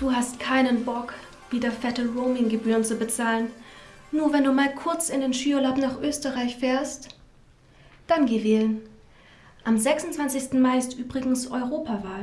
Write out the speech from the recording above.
Du hast keinen Bock, wieder fette Roaminggebühren zu bezahlen. Nur wenn du mal kurz in den Skiurlaub nach Österreich fährst, dann geh wählen. Am 26. Mai ist übrigens Europawahl.